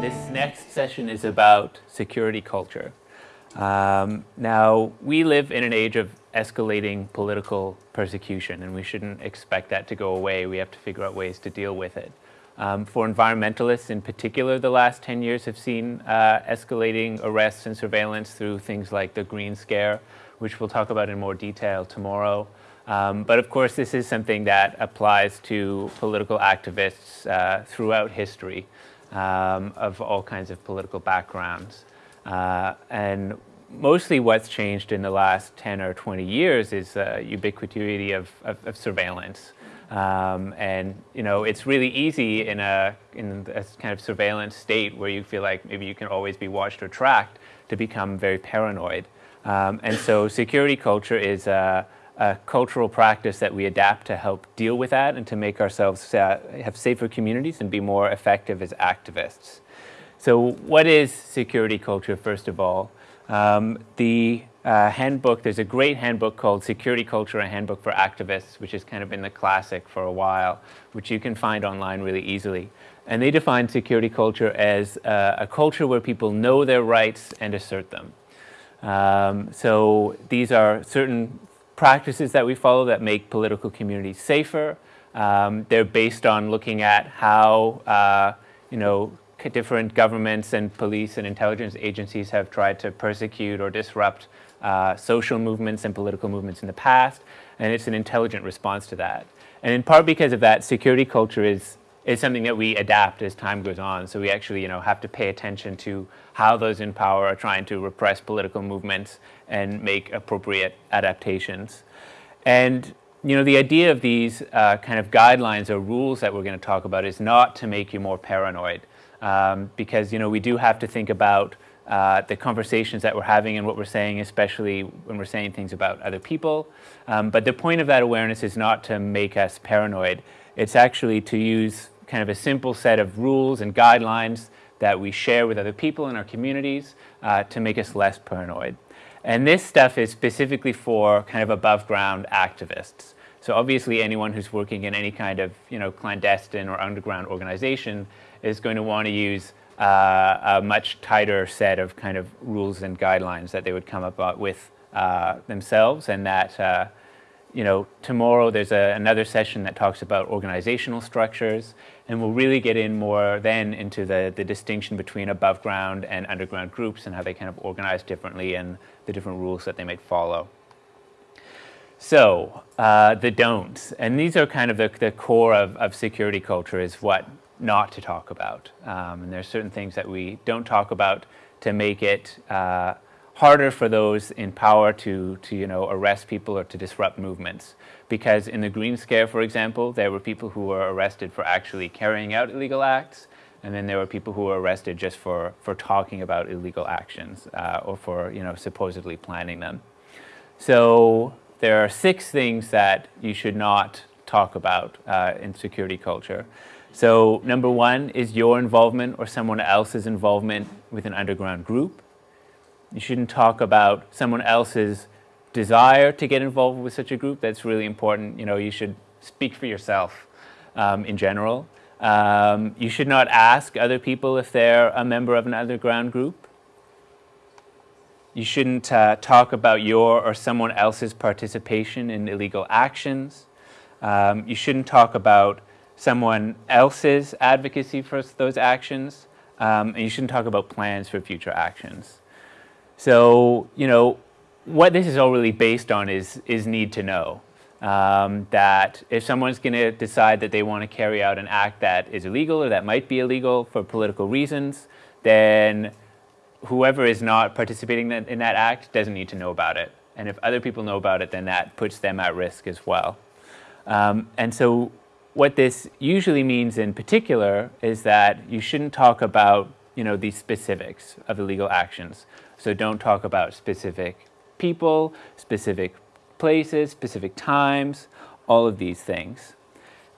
This next session is about security culture. Um, now, we live in an age of escalating political persecution, and we shouldn't expect that to go away. We have to figure out ways to deal with it. Um, for environmentalists in particular, the last 10 years have seen uh, escalating arrests and surveillance through things like the Green Scare, which we'll talk about in more detail tomorrow. Um, but of course, this is something that applies to political activists uh, throughout history um, of all kinds of political backgrounds. Uh, and mostly what's changed in the last 10 or 20 years is uh, ubiquity of, of, of surveillance. Um, and you know, it's really easy in a, in a kind of surveillance state where you feel like maybe you can always be watched or tracked to become very paranoid. Um, and so security culture is a, a, cultural practice that we adapt to help deal with that and to make ourselves uh, have safer communities and be more effective as activists. So what is security culture, first of all? Um, the uh, handbook, there's a great handbook called Security Culture, a Handbook for Activists, which has kind of been the classic for a while, which you can find online really easily. And they define security culture as uh, a culture where people know their rights and assert them. Um, so these are certain practices that we follow that make political communities safer. Um, they're based on looking at how, uh, you know, different governments and police and intelligence agencies have tried to persecute or disrupt uh, social movements and political movements in the past, and it's an intelligent response to that. And in part because of that, security culture is, is something that we adapt as time goes on. So we actually you know, have to pay attention to how those in power are trying to repress political movements and make appropriate adaptations. And you know, the idea of these uh, kind of guidelines or rules that we're going to talk about is not to make you more paranoid um, because you know we do have to think about uh, the conversations that we're having and what we're saying, especially when we're saying things about other people. Um, but the point of that awareness is not to make us paranoid. It's actually to use kind of a simple set of rules and guidelines that we share with other people in our communities uh, to make us less paranoid. And this stuff is specifically for kind of above ground activists. So obviously anyone who's working in any kind of you know, clandestine or underground organization is going to want to use uh, a much tighter set of kind of rules and guidelines that they would come up with uh, themselves and that uh, you know tomorrow there's a, another session that talks about organizational structures and we'll really get in more then into the, the distinction between above ground and underground groups and how they kind of organize differently and the different rules that they might follow. So uh, the don'ts, and these are kind of the, the core of, of security culture is what not to talk about. Um, and there's certain things that we don't talk about to make it uh, harder for those in power to, to you know, arrest people or to disrupt movements. Because in the Green Scare, for example, there were people who were arrested for actually carrying out illegal acts, and then there were people who were arrested just for, for talking about illegal actions uh, or for you know, supposedly planning them. So there are six things that you should not talk about uh, in security culture. So number one is your involvement or someone else's involvement with an underground group. You shouldn't talk about someone else's desire to get involved with such a group. That's really important. You know, you should speak for yourself um, in general. Um, you should not ask other people if they're a member of an underground group. You shouldn't uh, talk about your or someone else's participation in illegal actions. Um, you shouldn't talk about someone else's advocacy for those actions, um, and you shouldn't talk about plans for future actions. So, you know, what this is all really based on is, is need to know. Um, that if someone's going to decide that they want to carry out an act that is illegal or that might be illegal for political reasons, then whoever is not participating in that act doesn't need to know about it. And if other people know about it, then that puts them at risk as well. Um, and so what this usually means in particular is that you shouldn't talk about you know, the specifics of illegal actions. So don't talk about specific people, specific places, specific times, all of these things.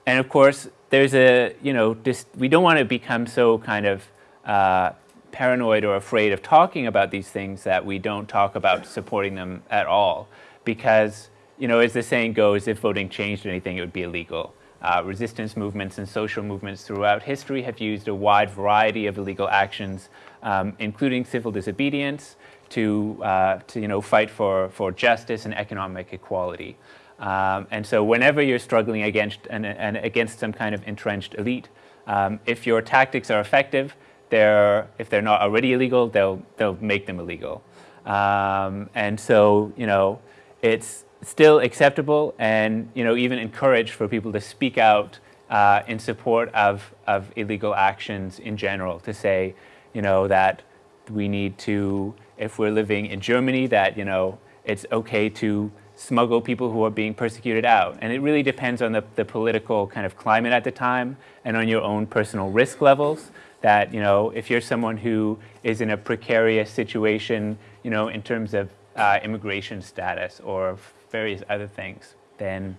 And of course, there's a, you know, we don't want to become so kind of uh, paranoid or afraid of talking about these things that we don't talk about supporting them at all. Because, you know, as the saying goes, if voting changed anything, it would be illegal. Uh, resistance movements and social movements throughout history have used a wide variety of illegal actions, um, including civil disobedience, to, uh, to you know, fight for, for justice and economic equality. Um, and so whenever you're struggling against, and, and against some kind of entrenched elite, um, if your tactics are effective, they're, if they're not already illegal, they'll, they'll make them illegal. Um, and so, you know, it's still acceptable and, you know, even encouraged for people to speak out uh, in support of, of illegal actions in general, to say, you know, that we need to, if we're living in Germany, that, you know, it's okay to smuggle people who are being persecuted out. And it really depends on the, the political kind of climate at the time and on your own personal risk levels that, you know, if you're someone who is in a precarious situation, you know, in terms of uh, immigration status or various other things, then,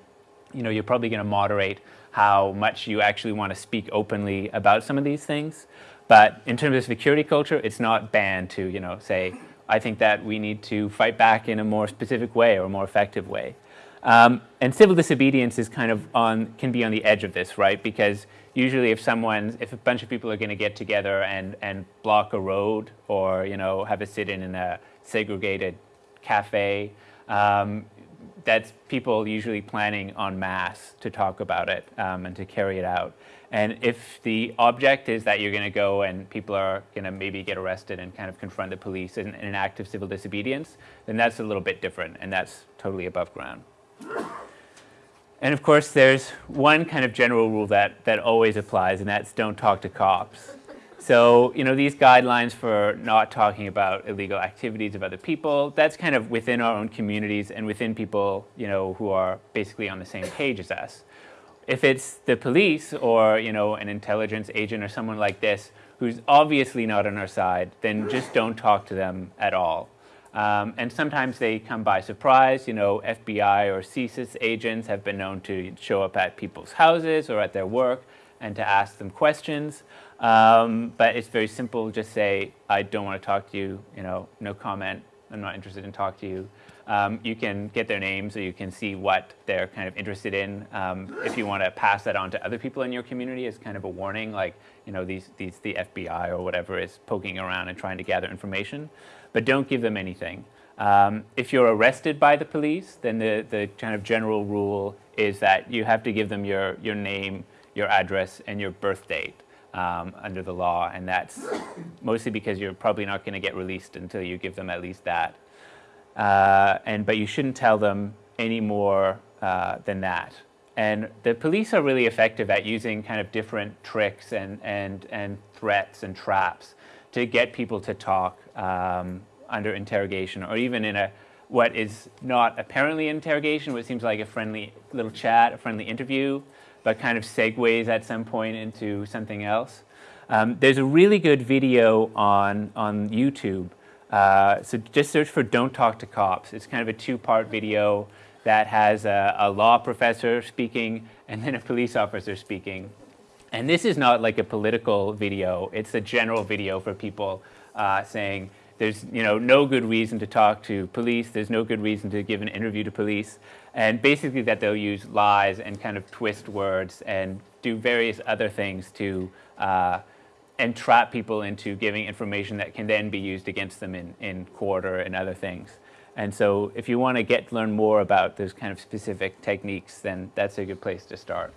you know, you're probably going to moderate how much you actually want to speak openly about some of these things. But in terms of security culture, it's not banned to, you know, say, I think that we need to fight back in a more specific way or a more effective way. Um, and civil disobedience is kind of on, can be on the edge of this, right? Because usually if someone, if a bunch of people are going to get together and, and block a road or, you know, have a sit-in in a segregated cafe, um, that's people usually planning en masse to talk about it um, and to carry it out. And if the object is that you're going to go and people are going to maybe get arrested and kind of confront the police in, in an act of civil disobedience, then that's a little bit different and that's totally above ground. And of course, there's one kind of general rule that, that always applies, and that's don't talk to cops. So, you know, these guidelines for not talking about illegal activities of other people, that's kind of within our own communities and within people, you know, who are basically on the same page as us. If it's the police or, you know, an intelligence agent or someone like this who's obviously not on our side, then just don't talk to them at all. Um, and sometimes they come by surprise. You know, FBI or CSIS agents have been known to show up at people's houses or at their work and to ask them questions. Um, but it's very simple. Just say, I don't want to talk to you. You know, no comment. I'm not interested in talk to you. Um, you can get their name so you can see what they're kind of interested in. Um, if you want to pass that on to other people in your community as kind of a warning, like, you know, these, these, the FBI or whatever is poking around and trying to gather information but don't give them anything. Um, if you're arrested by the police, then the, the kind of general rule is that you have to give them your, your name, your address, and your birth date um, under the law, and that's mostly because you're probably not going to get released until you give them at least that. Uh, and But you shouldn't tell them any more uh, than that. And the police are really effective at using kind of different tricks and, and, and threats and traps to get people to talk um, under interrogation or even in a what is not apparently interrogation, what seems like a friendly little chat, a friendly interview, but kind of segues at some point into something else. Um, there's a really good video on, on YouTube. Uh, so just search for Don't Talk to Cops. It's kind of a two-part video that has a, a law professor speaking and then a police officer speaking. And this is not like a political video. It's a general video for people uh, saying there's you know, no good reason to talk to police. There's no good reason to give an interview to police. And basically that they'll use lies and kind of twist words and do various other things to uh, entrap people into giving information that can then be used against them in, in court or in other things. And so if you want to get learn more about those kind of specific techniques, then that's a good place to start.